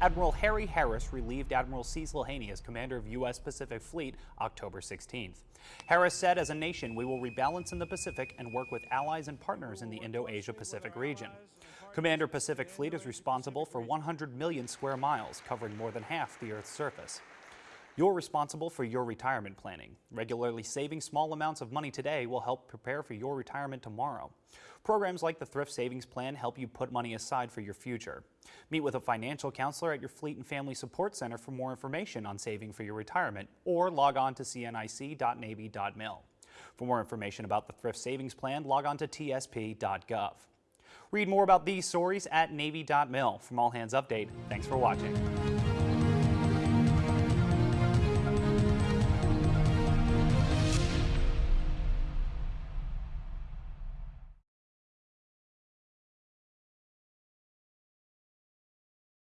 Admiral Harry Harris relieved Admiral Cecil Haney as commander of U.S. Pacific Fleet October 16th. Harris said, as a nation, we will rebalance in the Pacific and work with allies and partners in the Indo-Asia Pacific region. Commander Pacific Fleet is responsible for 100 million square miles, covering more than half the Earth's surface. You're responsible for your retirement planning. Regularly saving small amounts of money today will help prepare for your retirement tomorrow. Programs like the Thrift Savings Plan help you put money aside for your future. Meet with a financial counselor at your Fleet and Family Support Center for more information on saving for your retirement or log on to cnic.navy.mil. For more information about the Thrift Savings Plan, log on to tsp.gov. Read more about these stories at Navy.mil. From All Hands Update, thanks for watching.